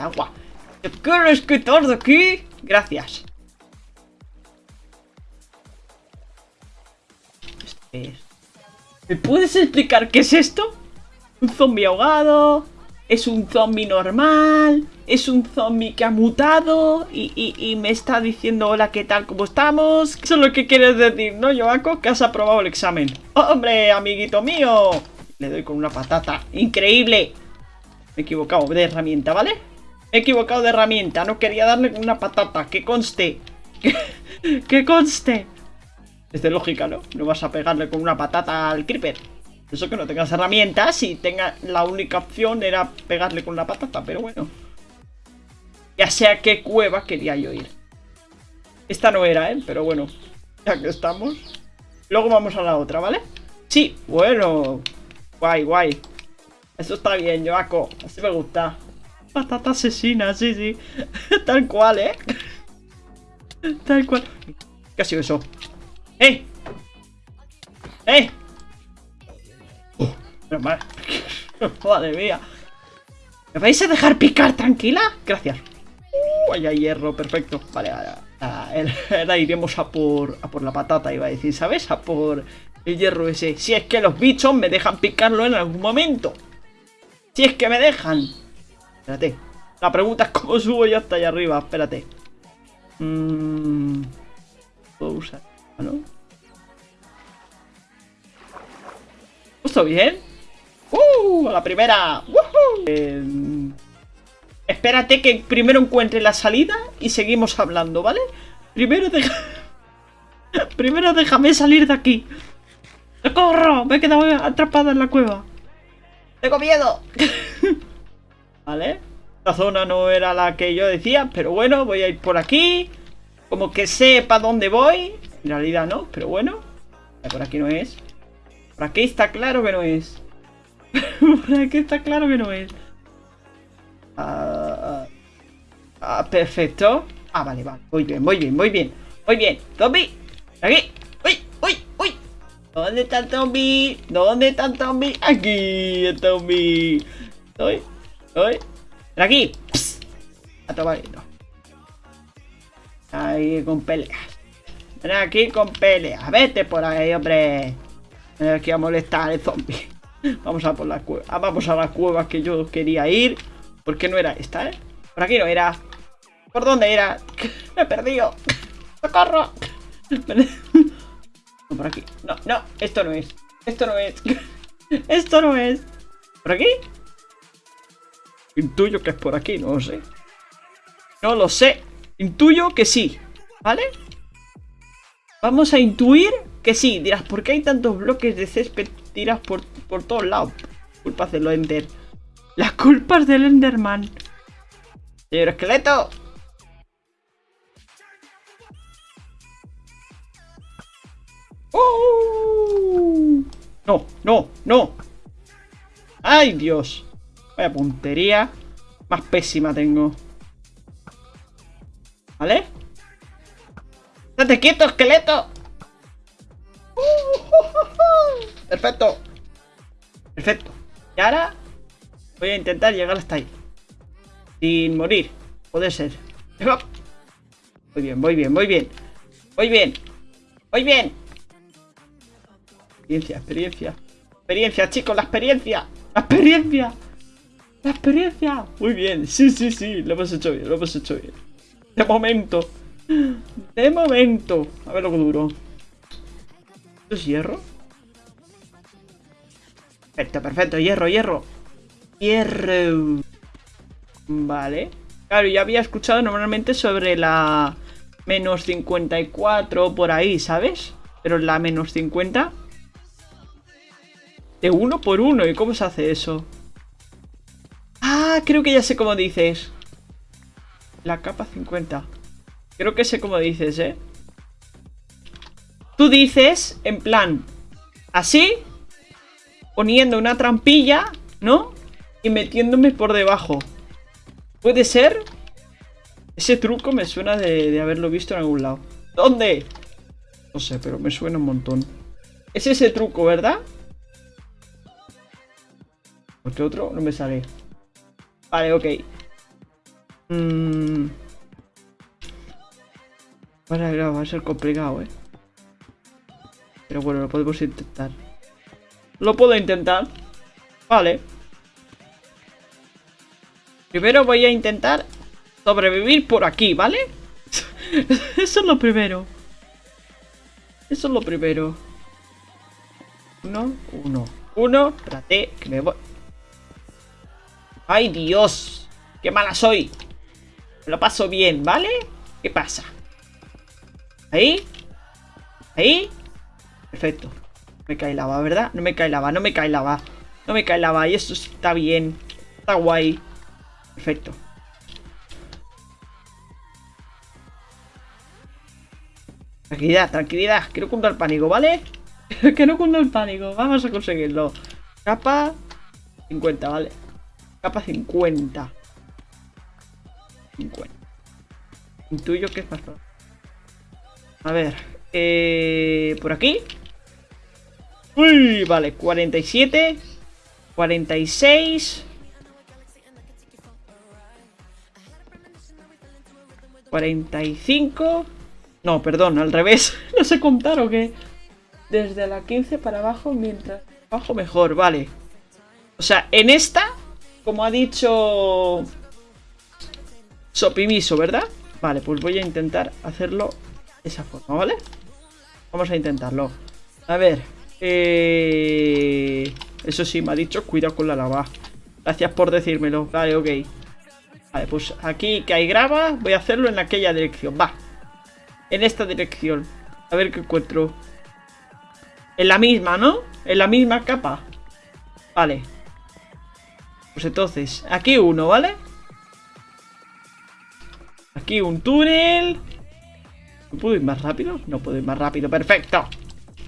agua. ¿Te quieres quitar de aquí? Gracias. ¿Me puedes explicar qué es esto? ¿Un zombie ahogado? ¿Es un zombie normal? ¿Es un zombie que ha mutado? Y, me está diciendo hola, ¿qué tal? ¿Cómo estamos? Eso es lo que quieres decir, ¿no, Yoako? Que has aprobado el examen. ¡Hombre, amiguito mío! Le doy con una patata. ¡Increíble! Me he equivocado de herramienta, ¿vale? He equivocado de herramienta. No quería darle una patata. Que conste. que conste. Es de lógica, ¿no? No vas a pegarle con una patata al creeper. Eso que no tengas herramientas y tenga la única opción era pegarle con la patata, pero bueno. Ya sea qué cueva quería yo ir. Esta no era, ¿eh? Pero bueno, ya que estamos. Luego vamos a la otra, ¿vale? Sí, bueno. Guay, guay. Eso está bien, Joaco. Así me gusta. Patata asesina, sí, sí. Tal cual, ¿eh? Tal cual. ¿Qué ha sido eso? ¡Eh! ¡Eh! Madre mía. ¿Me vais a dejar picar tranquila? Gracias. Uh, hay hierro, perfecto. Vale, ahora, iremos a por, a por la patata, iba a decir, ¿sabes? A por el hierro ese. Si es que los bichos me dejan picarlo en algún momento. Si es que me dejan. Espérate. La pregunta es cómo subo yo hasta allá arriba. Espérate. Mmm... Puedo usar... ¿no? ¿Está bien? ¡Uh! ¡A la primera! Eh, espérate que primero encuentre la salida y seguimos hablando, ¿vale? Primero deja... primero déjame salir de aquí. ¡Corro! Me he quedado atrapada en la cueva. ¡Tengo miedo! ¿Vale? La zona no era la que yo decía, pero bueno, voy a ir por aquí. Como que sé para dónde voy. En realidad no, pero bueno. Por aquí no es. Por aquí está claro que no es. Por aquí está claro que no es. Ah, ah, perfecto. Ah, vale, vale. Muy bien, muy bien, muy bien. Muy bien. Zombie. Aquí. Uy, uy, uy. ¿Dónde está el zombie? ¿Dónde está el zombie? Aquí el zombie. Estoy. Ven aquí. A tomar Ahí con peleas. Ven aquí con peleas. Vete por ahí, hombre. Ven aquí a molestar el zombie. Vamos a por la cueva. Ah, vamos a la cueva que yo quería ir. ¿Por qué no era esta, eh? Por aquí no era. ¿Por dónde era? Me he perdido. ¡Socorro! No, por aquí. No, no, esto no es. Esto no es. Esto no es. ¿Por aquí? Intuyo que es por aquí, no lo sé. No lo sé. Intuyo que sí. ¿Vale? Vamos a intuir que sí. Dirás, ¿por qué hay tantos bloques de césped tiras por, por todos lados. Culpas del Ender. Las culpas del Enderman. Señor esqueleto. ¡Oh! No, no, no. ¡Ay, Dios! Vaya puntería. Más pésima tengo. ¿Vale? ¡Estate quieto, esqueleto! Perfecto. Perfecto. Y ahora voy a intentar llegar hasta ahí. Sin morir. Puede ser. Muy bien, muy bien, muy bien. Muy bien. Muy bien. Experiencia, experiencia. Experiencia, chicos, la experiencia. La experiencia. La experiencia. Muy bien. Sí, sí, sí. Lo hemos hecho bien, lo hemos hecho bien. De momento. De momento. A ver lo que duro. ¿Esto es hierro? Perfecto, perfecto, hierro, hierro Hierro Vale Claro, ya había escuchado normalmente sobre la menos 54 por ahí, ¿sabes? Pero la menos 50 De uno por uno, ¿y cómo se hace eso? Ah, creo que ya sé cómo dices La capa 50 Creo que sé cómo dices, ¿eh? Tú dices, en plan Así poniendo una trampilla, ¿no? Y metiéndome por debajo. ¿Puede ser? Ese truco me suena de, haberlo visto en algún lado. ¿Dónde? No sé, pero me suena un montón. Es ese truco, ¿verdad? ¿Por qué otro? No me sale. Vale, ok. Mm. Bueno, va a ser complicado, eh. Pero bueno, lo podemos intentar. Lo puedo intentar. Vale. Primero voy a intentar sobrevivir por aquí, ¿vale? Eso es lo primero. Eso es lo primero. Uno, uno, uno. Espérate, que me voy. ¡Ay, Dios! ¡Qué mala soy! Lo paso bien, ¿vale? ¿Qué pasa? Ahí. Ahí. Perfecto. No me cae lava, ¿verdad? No me cae lava, no me cae lava. No me cae lava. Y eso está bien. Está guay. Perfecto. Tranquilidad, tranquilidad. Que no cunda el pánico, ¿vale? que no cunda el pánico. Vamos a conseguirlo. Capa 50, ¿vale? Capa 50. 50. Intuyo que es más A ver. Eh, por aquí. Uy, vale. 47. 46. 45. No, perdón, al revés. no sé contar o qué. Desde la 15 para abajo, mientras abajo mejor, vale. O sea, en esta, como ha dicho Sopimiso, ¿verdad? Vale, pues voy a intentar hacerlo de esa forma, ¿vale? Vamos a intentarlo. A ver. Eh... Eso sí, me ha dicho cuidado con la lava. Gracias por decírmelo. Vale, ok. Vale, pues aquí que hay grava, voy a hacerlo en aquella dirección. Va. En esta dirección. A ver qué encuentro. En la misma, ¿no? En la misma capa. Vale. Pues entonces, aquí uno, ¿vale? Aquí un túnel. ¿No puedo ir más rápido? No puedo ir más rápido. ¡Perfecto!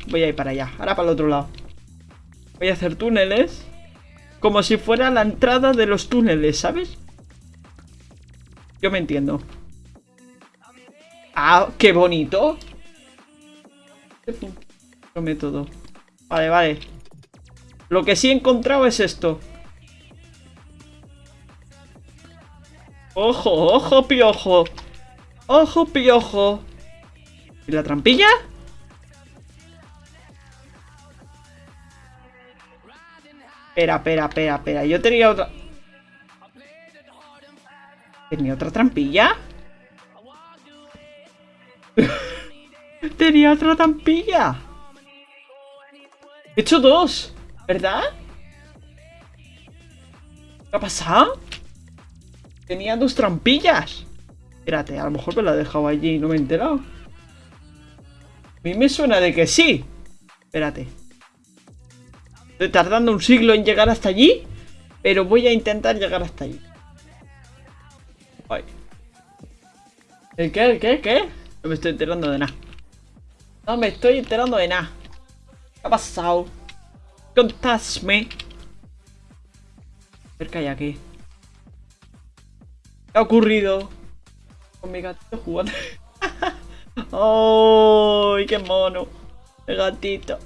Voy a ir para allá. Ahora para el otro lado. Voy a hacer túneles. Como si fuera la entrada de los túneles, ¿sabes? Yo me entiendo. ¡Ah, qué bonito! método. Vale, vale. Lo que sí he encontrado es esto. ¡Ojo, ojo, piojo! ¡Ojo, piojo! ¿Y la trampilla? Espera, espera, espera, espera. Yo tenía otra... ¿Tenía otra trampilla? Tenía otra trampilla. He hecho dos, ¿verdad? ¿Qué ha pasado? Tenía dos trampillas. Espérate, a lo mejor me la he dejado allí y no me he enterado. A mí me suena de que sí. Espérate. Estoy tardando un siglo en llegar hasta allí. Pero voy a intentar llegar hasta allí. Ay. ¿El qué? ¿El qué? ¿El qué? No me estoy enterando de nada. No me estoy enterando de nada. ¿Qué ha pasado? Contadme. A ver qué hay aquí. ¿Qué ha ocurrido? Con mi gatito jugando. ¡Ay, qué mono! El gatito.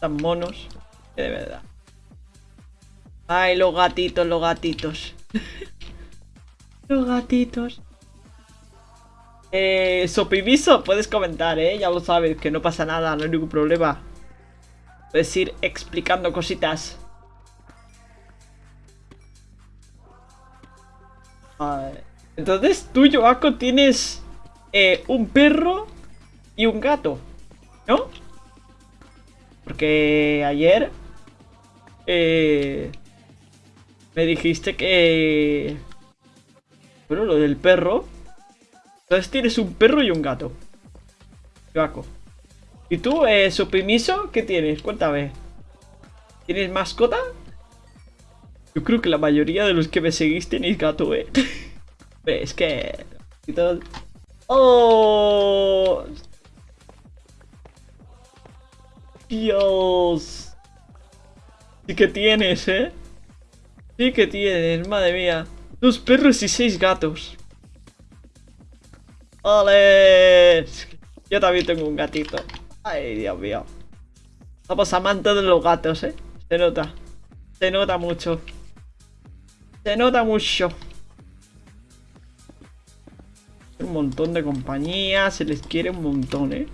Tan monos. Que de verdad. Ay, los gatitos, los gatitos. los gatitos. Eh, Sopiviso, puedes comentar, ¿eh? Ya lo sabes, que no pasa nada, no hay ningún problema. Puedes ir explicando cositas. Entonces tú, Joaco, tienes eh, un perro y un gato, ¿no? Porque ayer eh, me dijiste que... Bueno, lo del perro entonces tienes un perro y un gato. Joaco. ¿Y tú, eh, Supimiso? ¿Qué tienes? Cuéntame. ¿Tienes mascota? Yo creo que la mayoría de los que me seguís tenéis gato, eh. es que... ¡Oh! Dios. Sí que tienes, ¿eh? Sí que tienes, madre mía. Dos perros y seis gatos. ¡Ole! Yo también tengo un gatito. Ay, Dios mío. Somos amantes de los gatos, ¿eh? Se nota. Se nota mucho. Se nota mucho. un montón de compañía, se les quiere un montón, ¿eh?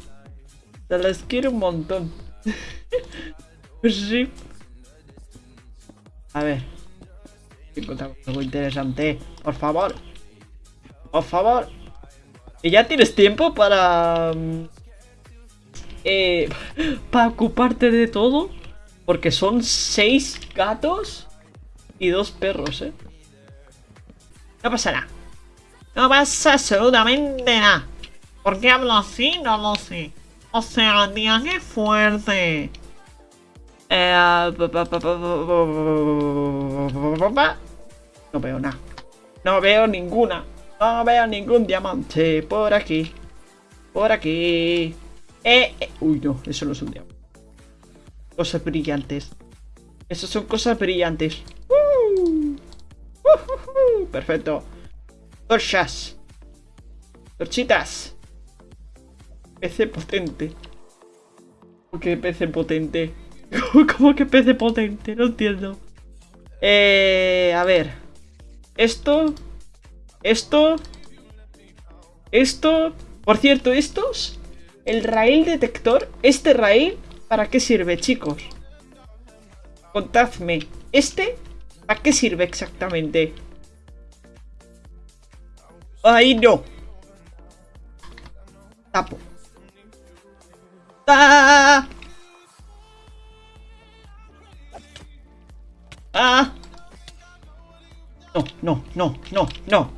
Se les quiere un montón. sí. A ver. Encontramos algo interesante. Por favor. Por favor. ¿Y ya tienes tiempo para... Mm, eh, para ocuparte de todo? Porque son seis gatos y dos perros, ¿eh? No pasa nada. No pasa absolutamente nada. ¿Por qué hablo así? No lo sé. O sea, tía, qué fuerte. Eh, no veo nada. No veo ninguna. No veo ningún diamante por aquí. Por aquí. Eh, eh. Uy, no, eso no es un diamante. Cosas brillantes. Esas son cosas brillantes. Uh, perfecto. Torchas. Torchitas. PC potente. ¿Cómo que PC potente? ¿Cómo que PC potente? No entiendo. Eh, a ver. Esto. Esto. Esto. Por cierto, estos. El rail detector. Este rail. ¿Para qué sirve, chicos? Contadme. ¿Este? ¿Para qué sirve exactamente? Ahí no. Tapo. ¡Ah! ¡Ah! No, no, no, no, no.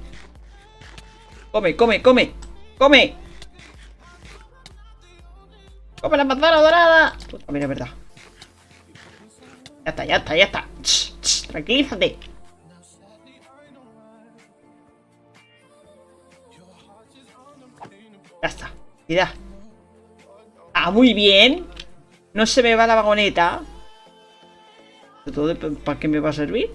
Come, come, come. Come. Come la manzana dorada. También es verdad. Ya está, ya está, ya está. Tranquilízate. Ya está. Mira. Ah, muy bien. No se me va la vagoneta. ¿Para qué me va a servir?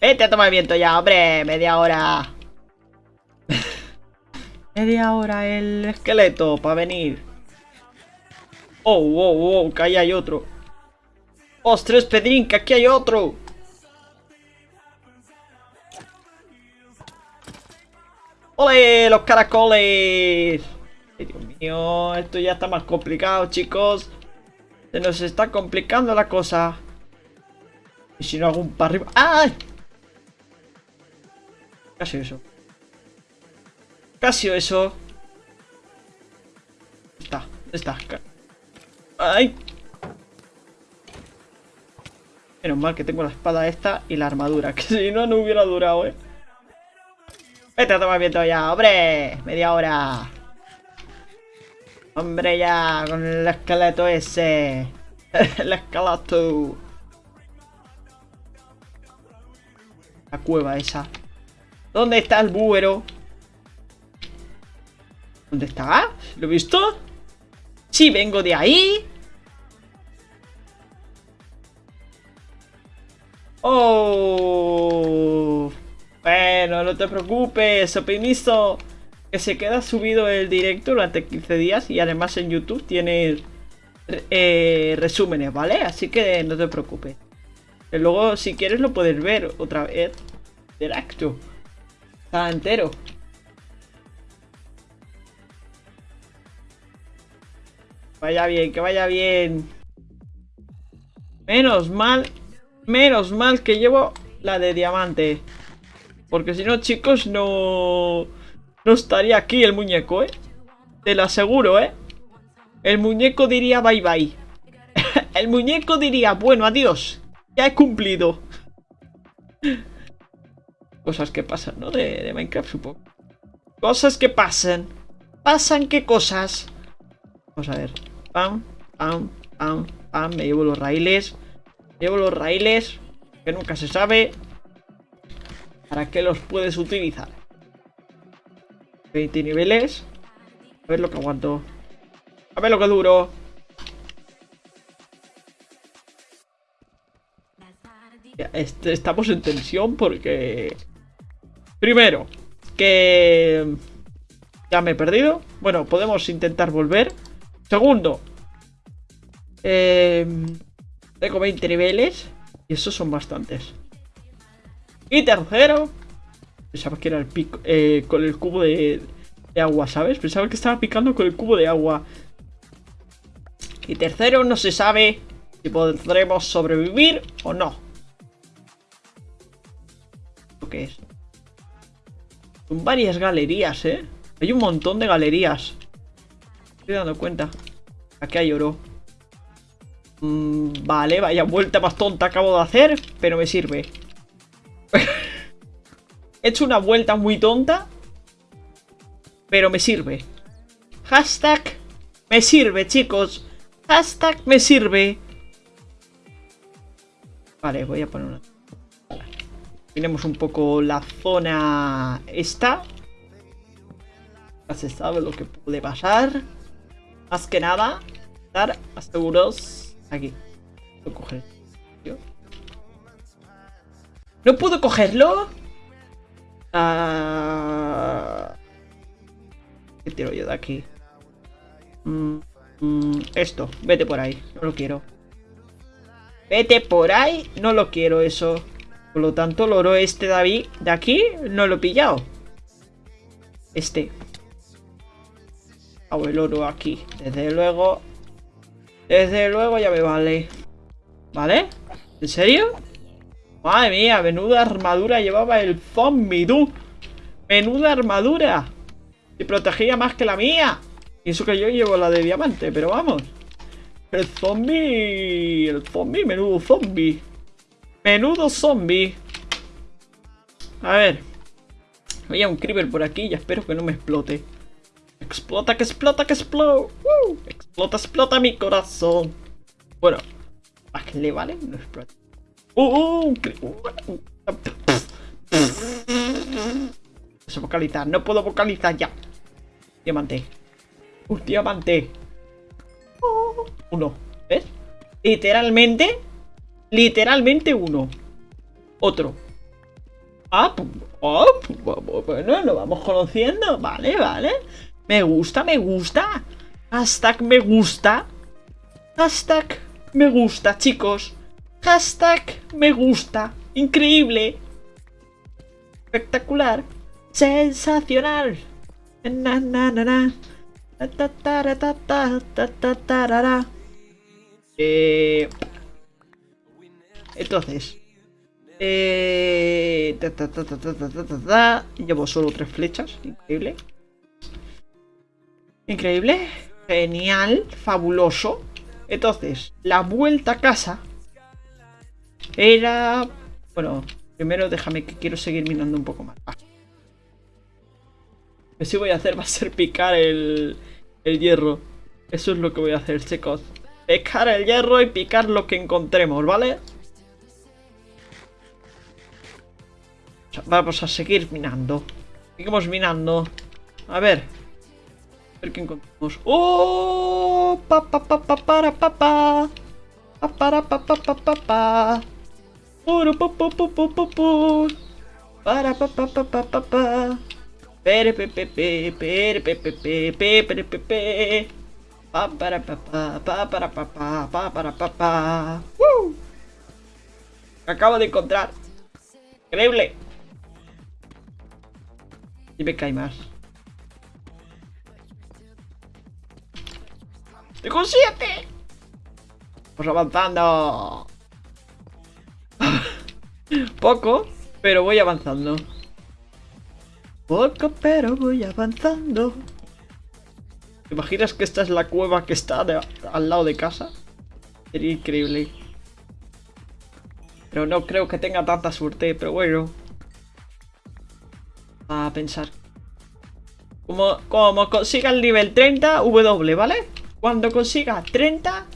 Vete a tomar viento ya, hombre. Media hora. Media hora el esqueleto para venir. Oh, oh, oh, que ahí hay otro. ¡Ostras, Pedrín, que aquí hay otro! ¡Ole! ¡Los caracoles! Dios mío, esto ya está más complicado, chicos. Se nos está complicando la cosa. ¿Y si no hago un para arriba? ¡Ay! Casi eso. Casi eso. Está, está. ¡Ay! Menos mal que tengo la espada esta y la armadura. Que si no, no hubiera durado, ¿eh? Vete a tomar viento ya, hombre. Media hora. Hombre, ya, con el esqueleto ese. el esqueleto. La cueva esa. ¿Dónde está el búero? ¿Dónde está? ¿Lo he visto? Sí, vengo de ahí. Oh. Bueno, no te preocupes, opinizo que se queda subido el directo durante 15 días y además en YouTube tiene eh, resúmenes, ¿vale? Así que no te preocupes. luego, si quieres, lo puedes ver otra vez. Directo. Está entero. Vaya bien, que vaya bien. Menos mal, menos mal que llevo la de diamante. Porque si no, chicos, no... No estaría aquí el muñeco, ¿eh? Te lo aseguro, ¿eh? El muñeco diría bye bye. el muñeco diría, bueno, adiós. Ya he cumplido. Cosas que pasan, ¿no? De, de Minecraft, supongo. Cosas que pasan. ¿Pasan qué cosas? Vamos a ver. Pam, pam, pam, pam. Me llevo los raíles. Me llevo los raíles. Que nunca se sabe. ¿Para qué los puedes utilizar? 20 niveles. A ver lo que aguanto. A ver lo que duro. Este, estamos en tensión porque... Primero, que... Ya me he perdido. Bueno, podemos intentar volver. Segundo. Tengo 20 niveles. Y esos son bastantes. Y tercero. Pensaba que era el pico. Eh, con el cubo de, de agua, ¿sabes? Pensaba que estaba picando con el cubo de agua. Y tercero, no se sabe si podremos sobrevivir o no. ¿Qué es? Son varias galerías, ¿eh? Hay un montón de galerías. Estoy dando cuenta. Aquí hay oro. Mm, vale, vaya vuelta más tonta acabo de hacer, pero me sirve. He hecho una vuelta muy tonta, pero me sirve. Hashtag me sirve, chicos. Hashtag me sirve. Vale, voy a poner una... Tenemos un poco la zona esta. Ya se sabe lo que puede pasar. Más que nada, estar seguros aquí. ¿No puedo cogerlo? Ah... ¿Qué tiro yo de aquí? Mm, mm, esto, vete por ahí, no lo quiero. Vete por ahí, no lo quiero eso. Por lo tanto, el oro este de aquí no lo he pillado. Este. Hago el oro aquí. Desde luego. Desde luego ya me vale. ¿Vale? ¿En serio? Madre mía, menuda armadura llevaba el zombie, tú. Menuda armadura. Y protegía más que la mía. Y eso que yo llevo la de diamante, pero vamos. El zombie... El zombie, menudo zombie. Menudo zombie. A ver. Había un creeper por aquí y espero que no me explote. Explota, que explota, que explota. explota, explota mi corazón. Bueno. ¿A qué le vale? No explota. ¡Uh! uh vocalizar, no puedo vocalizar ya. Diamante. Un diamante. Uno. ¿Ves? Literalmente. Literalmente uno. Otro. Ah, oh, bueno, lo vamos conociendo. Vale, vale. Me gusta, me gusta. Hashtag me gusta. Hashtag me gusta, chicos. Hashtag me gusta. Increíble. Espectacular. Sensacional. Na, na, na, na. Eh, entonces, eh, llevo solo tres flechas, increíble. Increíble, genial, fabuloso. Entonces, la vuelta a casa era... Bueno, primero déjame que quiero seguir minando un poco más. Lo que sí voy a hacer va a ser picar el, el hierro. Eso es lo que voy a hacer, chicos. Picar el hierro y picar lo que encontremos, ¿vale? Vamos a seguir minando. Seguimos minando. A ver. Ver qué encontramos. ¡Oh! Pa, pa, pa, pa, para, pa, pa. Pa, para, pa, pa, pa, pa, pa. Para, pa, pa, pa, pa, pa, pa. Para, pa, pa, pa, pa, pa, pa. Pere, pe, pe, pe, pere, pe, pe, pe, pe, pere, pe, pe. Pa, para, pa, pa, pa, para, pa, pa, pa, para, pa, pa. ¡Woo! Acabo de encontrar. Increíble. Y me cae más. ¡Tengo siete! Vamos avanzando. Poco, pero voy avanzando. Poco, pero voy avanzando. ¿Te imaginas que esta es la cueva que está al lado de casa? Sería increíble. Pero no creo que tenga tanta suerte, pero bueno. A pensar. Como, como consiga el nivel 30, W, ¿vale? Cuando consiga 30,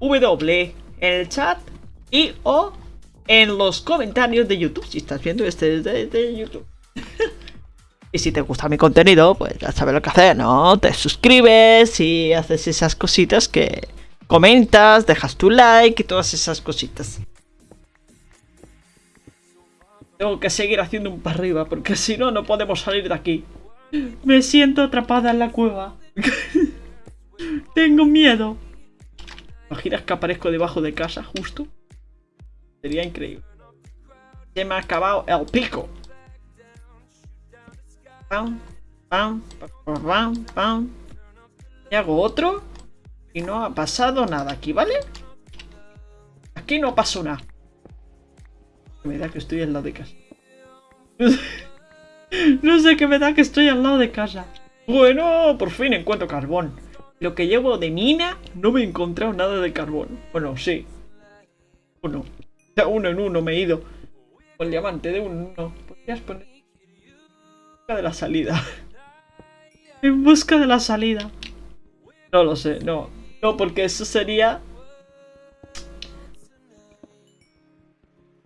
W en el chat y o en los comentarios de YouTube. Si estás viendo este de YouTube. Y si te gusta mi contenido, pues ya sabes lo que hacer, ¿no? Te suscribes y haces esas cositas que comentas, dejas tu like y todas esas cositas. Tengo que seguir haciendo un para arriba porque si no, no podemos salir de aquí. Me siento atrapada en la cueva. Tengo miedo. ¿Imaginas que aparezco debajo de casa justo? Sería increíble. Se me ha acabado el pico. Y hago otro. Y no ha pasado nada aquí, ¿vale? Aquí no pasó nada. Me da que estoy al lado de casa. no sé qué me da que estoy al lado de casa. Bueno, por fin encuentro carbón. Lo que llevo de mina, no me he encontrado nada de carbón. Bueno, sí. Uno. Ya uno en uno me he ido. Con diamante de uno. Podrías poner... En busca de la salida. en busca de la salida. No lo sé, no. No, porque eso sería...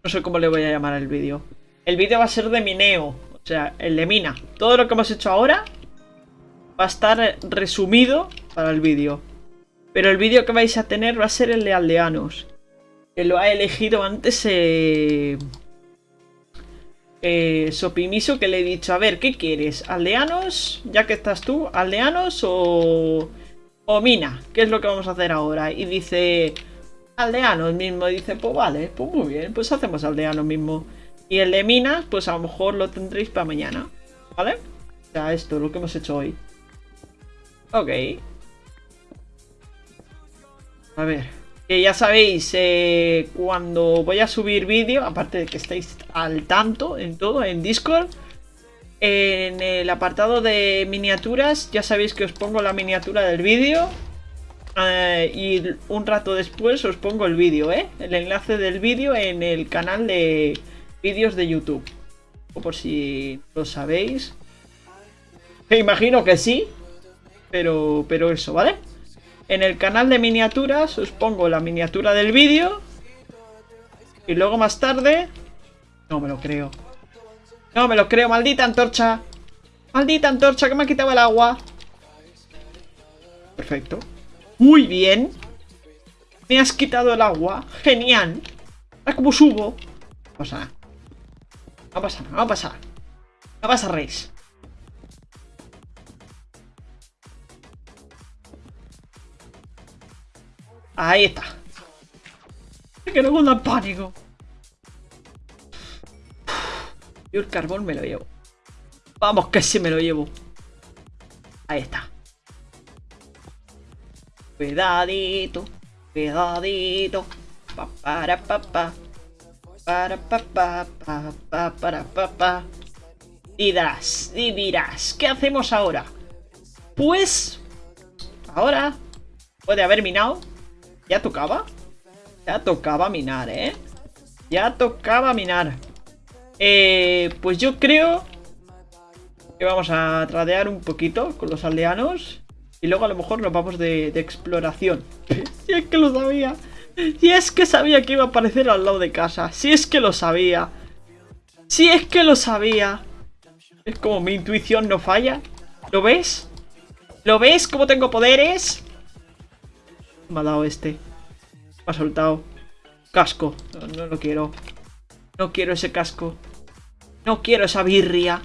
No sé cómo le voy a llamar al vídeo. El vídeo va a ser de mineo. O sea, el de mina. Todo lo que hemos hecho ahora va a estar resumido para el vídeo. Pero el vídeo que vais a tener va a ser el de aldeanos. Que lo ha elegido antes eh, eh, Sopimiso que le he dicho, a ver, ¿qué quieres? ¿Aldeanos? Ya que estás tú, ¿aldeanos o, o mina? ¿Qué es lo que vamos a hacer ahora? Y dice, aldeanos mismo. Dice, pues vale, pues muy bien, pues hacemos aldeanos mismo. Y el de minas, pues a lo mejor lo tendréis para mañana. ¿Vale? O sea, esto, lo que hemos hecho hoy. Ok. A ver. Que ya sabéis, eh, cuando voy a subir vídeo, aparte de que estéis al tanto en todo, en Discord, en el apartado de miniaturas, ya sabéis que os pongo la miniatura del vídeo. Eh, y un rato después os pongo el vídeo, ¿eh? El enlace del vídeo en el canal de vídeos de YouTube. O por si lo sabéis. Me imagino que sí, pero, pero eso, ¿vale? En el canal de miniaturas os pongo la miniatura del vídeo. Y luego más tarde... No me lo creo. No me lo creo, maldita antorcha. Maldita antorcha que me ha quitado el agua. Perfecto. Muy bien. Me has quitado el agua. Genial. Ahora como subo. No pasa nada. No pasa nada, no pasa No pasa reis. Ahí está. Que no en pánico. Yo el carbón me lo llevo. Vamos que sí me lo llevo. Ahí está. Cuidadito. Cuidadito. Pa, para pa, pa. Para pa, pa, pa, pa, para pa, pa. Y dirás, y dirás, ¿qué hacemos ahora? Pues... Ahora... Puede haber minado ¿Ya tocaba? Ya tocaba minar, ¿eh? Ya tocaba minar. Eh, pues yo creo que vamos a tradear un poquito con los aldeanos. Y luego a lo mejor nos vamos de, exploración. si es que lo sabía. Si es que sabía que iba a aparecer al lado de casa. Si es que lo sabía. Si es que lo sabía. Es como mi intuición no falla. ¿Lo ves? ¿Lo ves cómo tengo poderes? Me ha dado este. Me ha soltado. Casco. No, lo quiero. No quiero ese casco. No quiero esa birria.